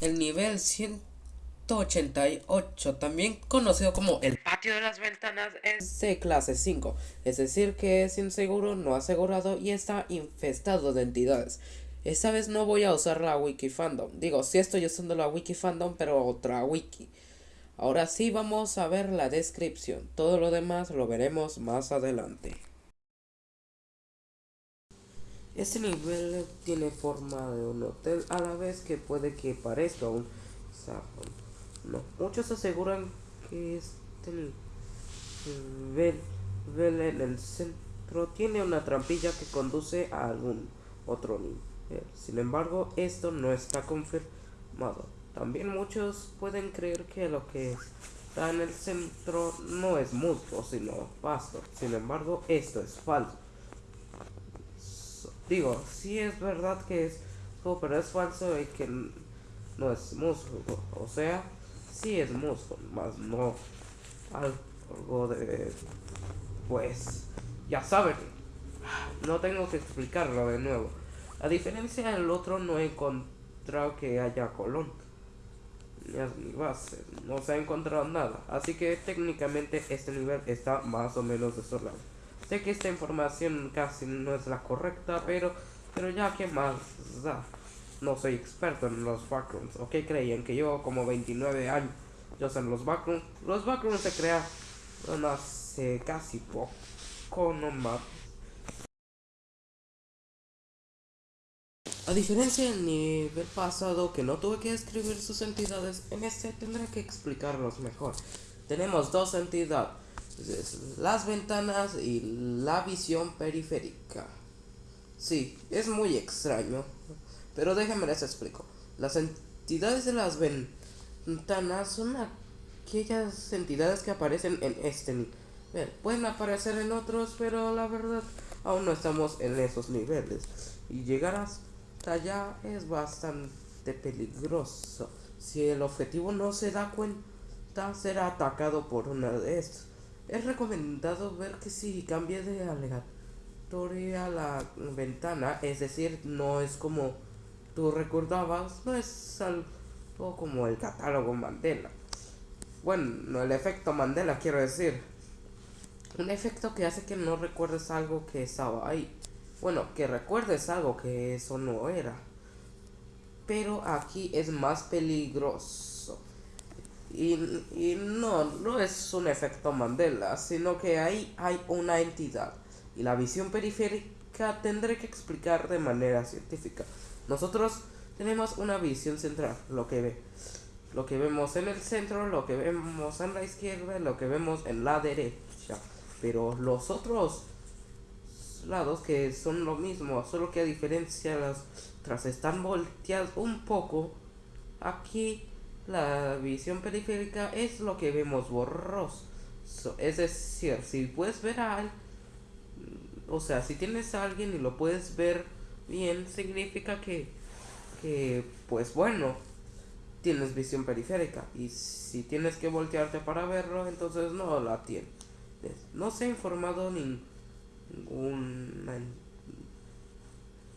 el nivel 188, también conocido como el patio de las ventanas, es de clase 5, es decir que es inseguro, no asegurado y está infestado de entidades. Esta vez no voy a usar la wiki fandom, digo, sí estoy usando la wiki fandom, pero otra wiki. Ahora sí vamos a ver la descripción, todo lo demás lo veremos más adelante. Este nivel tiene forma de un hotel a la vez que puede que parezca un No, muchos aseguran que este nivel, en el centro tiene una trampilla que conduce a algún otro nivel. Sin embargo, esto no está confirmado. También muchos pueden creer que lo que está en el centro no es musgo, sino pasto. Sin embargo, esto es falso. Digo, sí es verdad que es pero es falso y que no es musgo. O sea, sí es musgo, más no algo de... Pues, ya saben. No tengo que explicarlo de nuevo. A diferencia del otro, no he encontrado que haya colón. Ni base. No se ha encontrado nada. Así que técnicamente este nivel está más o menos desolado. Sé que esta información casi no es la correcta, pero, pero ya que más da. No soy experto en los backrooms. ¿O qué creían? Que yo como 29 años yo sé los backrooms. Los backrooms se crearon hace casi poco, no más. A diferencia del nivel pasado que no tuve que escribir sus entidades, en este tendré que explicarlos mejor. Tenemos dos entidades las ventanas y la visión periférica. Sí, es muy extraño, pero déjenme les explico. Las entidades de las ventanas son aquellas entidades que aparecen en este nivel. Pueden aparecer en otros, pero la verdad aún no estamos en esos niveles. Y llegar hasta allá es bastante peligroso. Si el objetivo no se da cuenta, será atacado por una de estas. Es recomendado ver que si cambia de aleatoria la ventana, es decir, no es como tú recordabas, no es algo como el catálogo Mandela. Bueno, el efecto Mandela quiero decir. Un efecto que hace que no recuerdes algo que estaba ahí. Bueno, que recuerdes algo que eso no era. Pero aquí es más peligroso. Y, no, no es un efecto Mandela, sino que ahí hay una entidad. Y la visión periférica tendré que explicar de manera científica. Nosotros tenemos una visión central, lo que ve. Lo que vemos en el centro, lo que vemos en la izquierda, lo que vemos en la derecha. Pero los otros lados que son lo mismo, solo que a diferencia las tras están volteadas un poco, aquí la visión periférica es lo que vemos borroso. Es decir, si puedes ver a alguien, o sea, si tienes a alguien y lo puedes ver bien, significa que, que, pues bueno, tienes visión periférica. Y si tienes que voltearte para verlo, entonces no la tienes. No se ha informado ninguna...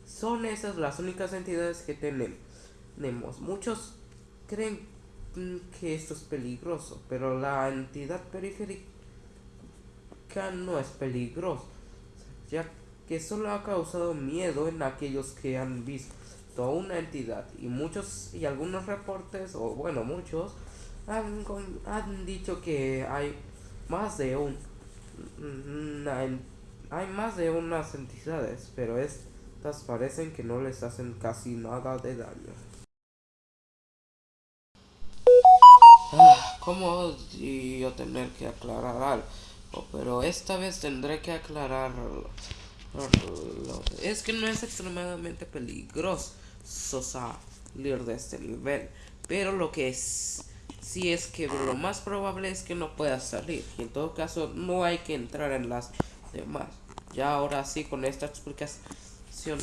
Son esas las únicas entidades que tenemos. Muchos creen que esto es peligroso, pero la entidad periférica no es peligrosa, ya que solo ha causado miedo en aquellos que han visto una entidad y muchos y algunos reportes o bueno muchos han, han dicho que hay más de un hay más de unas entidades pero estas parecen que no les hacen casi nada de daño ¿Cómo yo tener que aclarar algo? Pero esta vez tendré que aclararlo. Es que no es extremadamente peligroso salir de este nivel. Pero lo que es, sí es que lo más probable es que no pueda salir. Y en todo caso no hay que entrar en las demás. Ya ahora sí con esta explicación.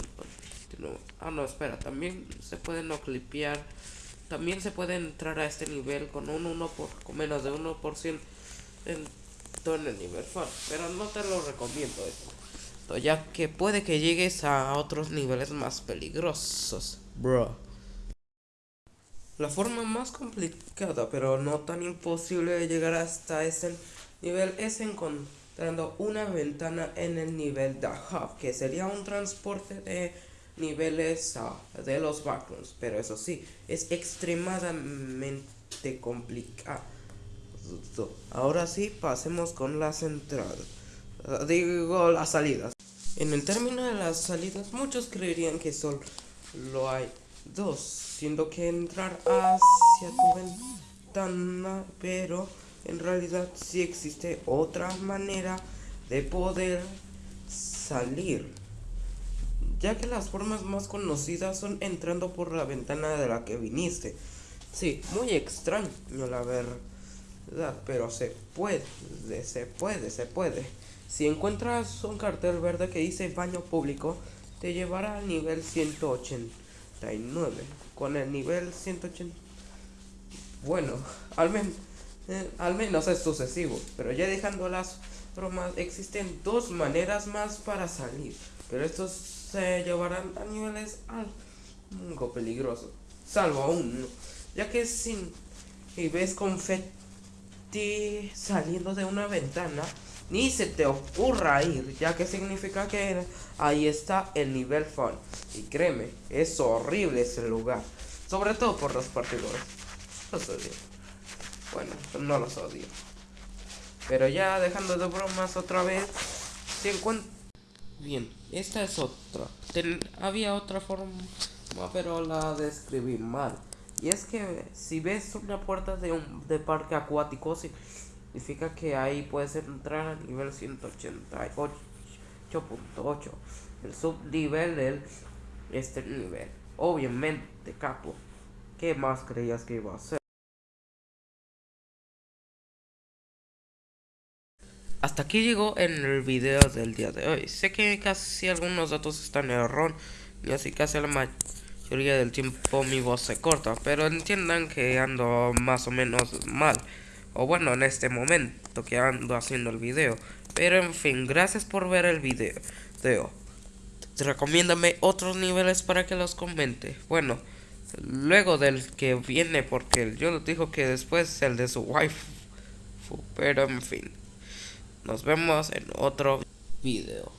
Ah, no, espera. También se puede no clipear también se puede entrar a este nivel con un 1 por, con menos de 1% en todo el nivel fun, pero no te lo recomiendo esto, ya que puede que llegues a otros niveles más peligrosos, bro. La forma más complicada, pero no tan imposible de llegar hasta ese nivel es encontrando una ventana en el nivel de hub, que sería un transporte de niveles de los backrooms, pero eso sí, es extremadamente complicado. Ahora sí, pasemos con las entradas. Digo, las salidas. En el término de las salidas, muchos creerían que solo hay dos, siendo que entrar hacia tu ventana, pero en realidad sí existe otra manera de poder salir ya que las formas más conocidas son entrando por la ventana de la que viniste. Sí, muy extraño la verdad, pero se puede, se puede, se puede. Si encuentras un cartel verde que dice baño público, te llevará al nivel 189. Con el nivel 180... Bueno, al, menos eh, al menos es sucesivo, pero ya dejando las bromas, existen dos maneras más para salir, pero estos se llevarán a niveles algo peligrosos, salvo uno, ya que si y ves confeti saliendo de una ventana, ni se te ocurra ir, ya que significa que ahí está el nivel fun. Y créeme, es horrible ese lugar, sobre todo por los partidores. Los odio. Bueno, no los odio. Pero ya dejando de bromas otra vez, si encuentro Bien, esta es otra. había otra forma, pero la describí mal. Y es que si ves una puerta de un de parque acuático, significa que ahí puedes entrar al nivel 188.8. El subnivel del este nivel. Obviamente, capo. ¿Qué más creías que iba a ser? Hasta aquí llegó en el video del día de hoy. Sé que casi algunos datos están en error y así casi la mayoría del tiempo mi voz se corta, pero entiendan que ando más o menos mal. O bueno, en este momento que ando haciendo el video. Pero en fin, gracias por ver el video. Teo, recomiéndame otros niveles para que los comente. Bueno, luego del que viene, porque yo dijo que después el de su wife. Pero en fin. Nos vemos en otro video.